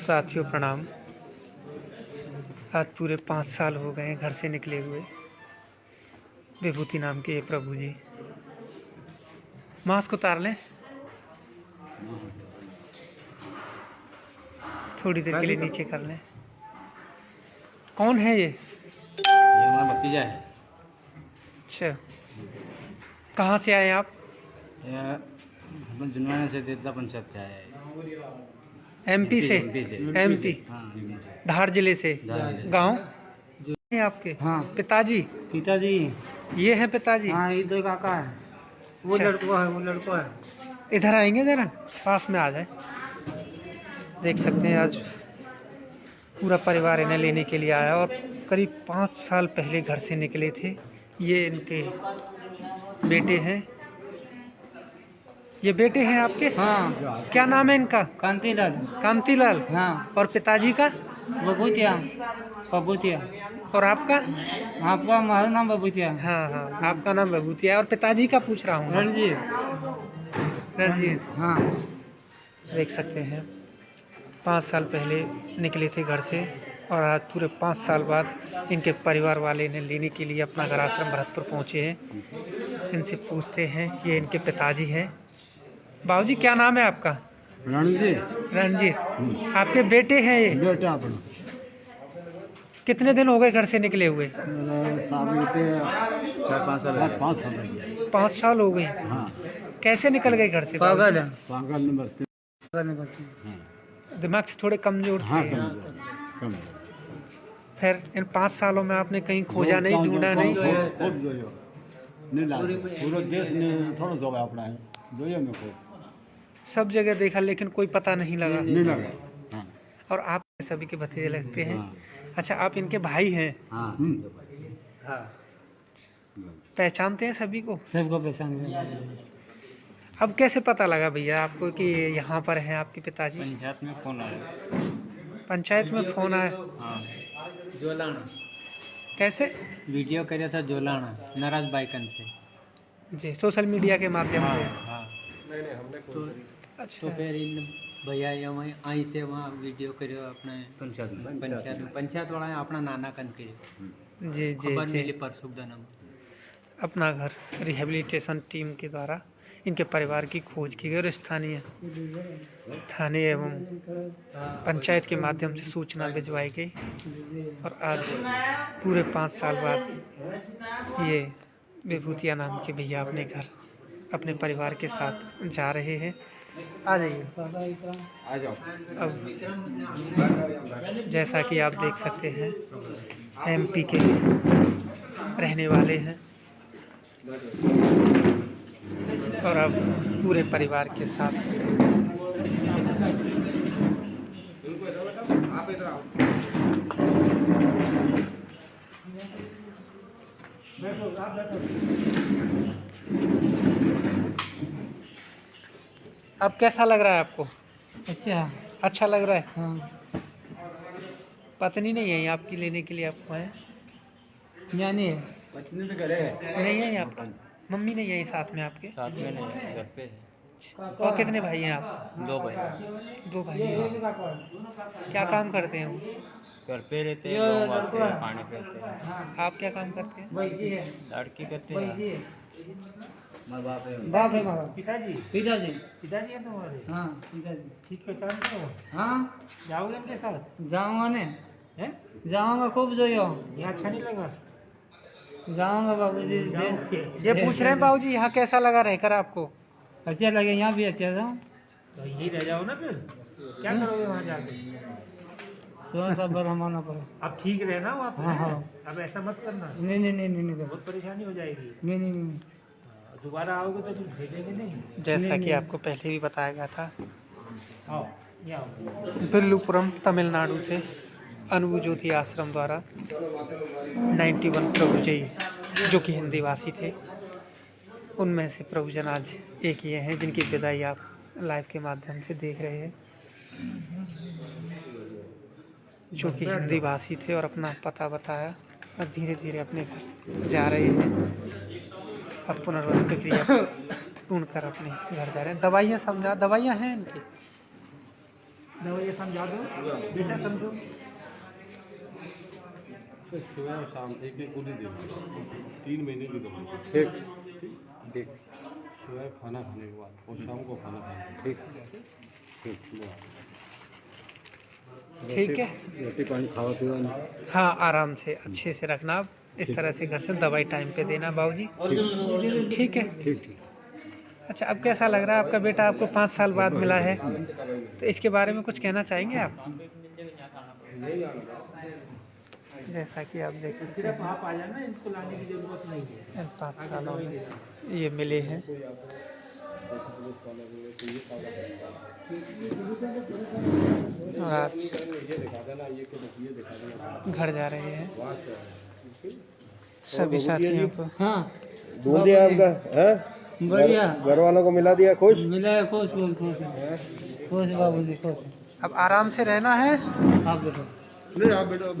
साथियों प्रणाम। आज पूरे पाँच साल हो गए हैं घर से निकले हुए। विभूति नाम के ये प्रभु जी। मास्क उतार लें। थोड़ी देर के लिए नीचे कर लें। कौन है ये? ये हमारा भतीजा है। अच्छा। कहाँ से आए आप? जुनवाने से देवता पंचायत से है। एमपी से से। एमपी। धार ज़िले से। गाँव? हैं आपके? हाँ। पिताजी? पिताजी। ये है पिताजी? हाँ ये दो काका है। वो अच्छा। लड़का है वो लड़का है। इधर आएँगे जरा? पास में आ जाए। देख सकते हैं आज पूरा परिवार इन्हें लेने के लिए आया और करीब पाँच साल पहले घर से निकले थे। ये इनके बेटे हैं। ये बेटे हैं आपके? हाँ। क्या नाम है इनका? कांतिलाल। कांतिलाल। हाँ। और पिताजी का? बबूतिया। बबूतिया। और आपका? आपका हमारा नाम बबूतिया। हाँ हाँ। आपका नाम है और पिताजी का पूछ रहा हूँ। रणजीत। रणजीत। हाँ। देख सकते हैं। पाँच साल पहले निकले थे घर से और आज पूरे पाँच साल बाद इनके परिवार वाले इन्हें लेने के लिए अपना घर आश्रम भरतपुर पहुँचे हैं। इनसे पूछते हैं ये इनके पिताजी हैं। बाबूजी क्या नाम है आपका? रणजीत। रणजीत। आपके बेटे हैं ये? बेटे अपने। कितने दिन हो गए घर से निकले हुए? पाँच साल हो गए। हाँ। कैसे निकल गए घर से? पागल है। पागल नंबर दिमाग से थोड़े कमज़ोर हाँ, थे कम फिर इन पाँच सालों में आपने कहीं खोजा नहीं ढूंढा नहीं? पूरा देश ने थोड़ा जो अपना है। सब जगह देखा लेकिन कोई पता नहीं लगा। नहीं लगा। हाँ। और आप सभी के भतीजे लगते हैं। हाँ। अच्छा आप इनके भाई हैं? हाँ। हम्म। पहचानते हैं सभी को? सबको पहचान अब कैसे पता लगा भैया आपको कि यहाँ पर हैं आपके पिताजी? पंचायत में फ़ोन आया। पंचायत में फ़ोन आया। तो- जोलाना कैसे? वीडियो कर रहा तो था जोलाना नाराज़ बाइकन से। जी सोशल मीडिया के माध्यम से। हाँ। तो अच्छा तो फिर इन भैया ये वहीं आई से वहाँ वीडियो કર્યો આપણે પંચાયત પંચાયત પંચાયત વાળાએ આપણા નાના કન કર્યો जी जी ખબર जी મિલી પરસુગદાના अपना घर रिहेबिलिटेशन टीम के द्वारा इनके परिवार की खोज की गई और स्थानीय थाने एवं पंचायत के माध्यम से सूचना भिजवाई गई और आज पूरे पाँच साल बाद ये विभूतिया नाम के भैया अपने घर अपने परिवार के साथ जा रहे हैं। आ जाइए। अब जैसा कि आप देख सकते हैं एमपी के रहने वाले हैं। और अब पूरे परिवार के साथ। अब कैसा लग रहा है आपको? अच्छा। अच्छा लग रहा है? हाँ। पत्नी नहीं है आपकी लेने के लिए आपको है? यानी पत्नी तो करे नहीं है आपका मम्मी नहीं है साथ में आपके? साथ में नहीं है घर पे और कितने भाई हैं आप? दो भाई दो भाई हैं। क्या काम करते हैं वो? घर पे रहते हैं हैं पानी पीते हैं। आप क्या काम करते हैं? लड़की करते हैं। बाप है पिताजी? पिताजी। पिताजी है तुम्हारे? हाँ पिताजी। ठीक पहचानते हो हाँ। जाओगे उनके साथ? जाऊँगा ने। हैं? जाऊँगा खूब जो यहाँ अच्छा नहीं लगा? जाऊँगा बाबूजी। ये पूछ रहे हैं बाबू जी यहाँ कैसा लगा रहकर आपको। अच्छा लगे यहाँ भी अच्छा था। तो यही रह जाओ ना फिर। क्या करोगे वहाँ जाके? सुबह सब पर अब ठीक रहना वहाँ हाँ हाँ। अब ऐसा मत करना। नहीं नहीं नहीं नहीं नहीं। बहुत परेशानी हो जाएगी। नहीं नहीं नहीं। दोबारा आओगे तो भेजेंगे नहीं। जैसा कि आपको पहले भी बताया गया था। आओ ये आओ। बिल्लुपुरम तमिलनाडु से अनुभु ज्योति आश्रम द्वारा 91 प्रभुजयी जो कि हिंदी भाषी थे। उनमें से प्रभुजन आज एक ये हैं जिनकी विदाई आप लाइव के माध्यम से देख रहे हैं। जो कि हिंदी भाषी थे और अपना पता बताया और धीरे धीरे अपने घर जा रहे हैं। अब पुनर्वास प्रक्रिया पूर्ण कर अपने घर जा रहे हैं। दवाइयाँ समझा दवाइयाँ हैं इनकी? दवाइयाँ समझा दो। बेटा समझो। सुबह शाम एक एक गोली देना तीन महीने की दवाई। ठीक। ठीक। सुबह खाना खाने के बाद और शाम को खाना खाने ठीक। ठीक। ठीक। है। रोटी पानी खावा पीवा हाँ आराम से अच्छे से रखना। आप इस तरह से घर से दवाई टाइम पे देना बाबू जी ठीक है? ठीक ठीक। अच्छा अब कैसा लग रहा है? आपका बेटा आपको पाँच साल बाद मिला है। तो इसके बारे में कुछ कहना चाहेंगे आप? जैसा कि आप देख सकते हैं आप आ जाना इनको लाने की ज़रूरत नहीं है। इन पाँच सालों में ये मिले हैं। और आज घर जा रहे हैं। सभी साथियों को। हाँ। ढूंढ लिया आपका है? बढ़िया। घर वालों को मिला दिया खुश? मिला है खुश खुश खुश। खुश बाबू जी खुश। अब आराम से रहना है। आप बैठो नहीं आप बेटा